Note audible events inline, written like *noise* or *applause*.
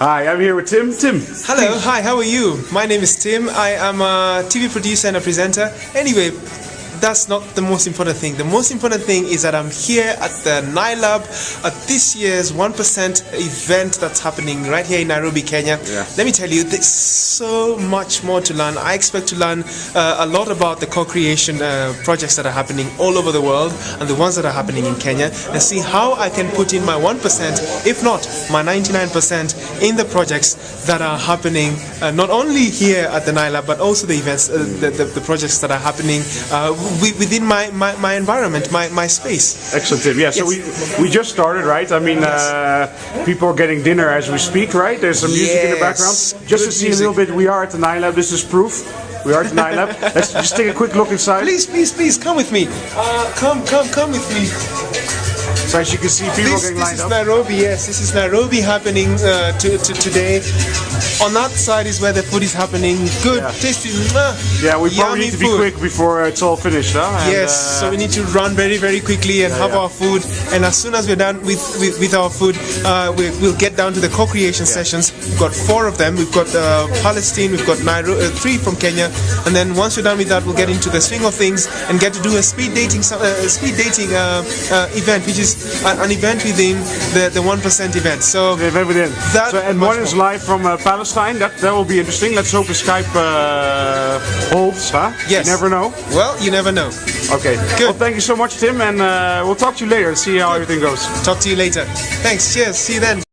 Hi, I'm here with Tim. Tim. Hello, hi, how are you? My name is Tim. I am a TV producer and a presenter. Anyway, that's not the most important thing. The most important thing is that I'm here at the Nailab at this year's 1% event that's happening right here in Nairobi, Kenya. Yeah. Let me tell you, there's so much more to learn. I expect to learn uh, a lot about the co-creation uh, projects that are happening all over the world and the ones that are happening in Kenya and see how I can put in my 1%, if not my 99% in the projects that are happening uh, not only here at the Nailab but also the events, uh, the, the, the projects that are happening uh, within my, my, my environment, my, my space. Excellent, Tim. Yeah, so Yes. we we just started, right? I mean, uh, people are getting dinner as we speak, right? There's some music in the background. Yes, Just to good see a little bit, we are at the Nailab. This is proof. We are at the Nailab. *laughs* Let's just take a quick look inside. Please, please, please, come with me. Uh, come, come, come with me. So as you can see, people This, getting this lined is up. Nairobi, yes. This is Nairobi happening uh, to, to today. On that side is where the food is happening. Good, Yeah. tasty, Yeah, we probably need to be food. quick before uh, it's all finished, huh? And, Yes, uh, so we need to run very, very quickly and have yeah. our food. And as soon as we're done with, with, with our food, uh, we, we'll get down to the co-creation sessions. We've got four of them. We've got uh, Palestine, we've got Nairobi, uh, three from Kenya, and then once we're done with that, we'll get into the swing of things and get to do a speed dating, uh, speed dating uh, uh, event, which is an event within the the one percent event. So They've everything. That so, and one is live from uh, Palestine. That that will be interesting. Let's hope the Skype uh, holds, huh? Yes. You never know. well, you never know. Okay. Good. Well, thank you so much, Tim, and uh, we'll talk to you later and see how everything goes. Talk to you later. Thanks. Cheers. See you then.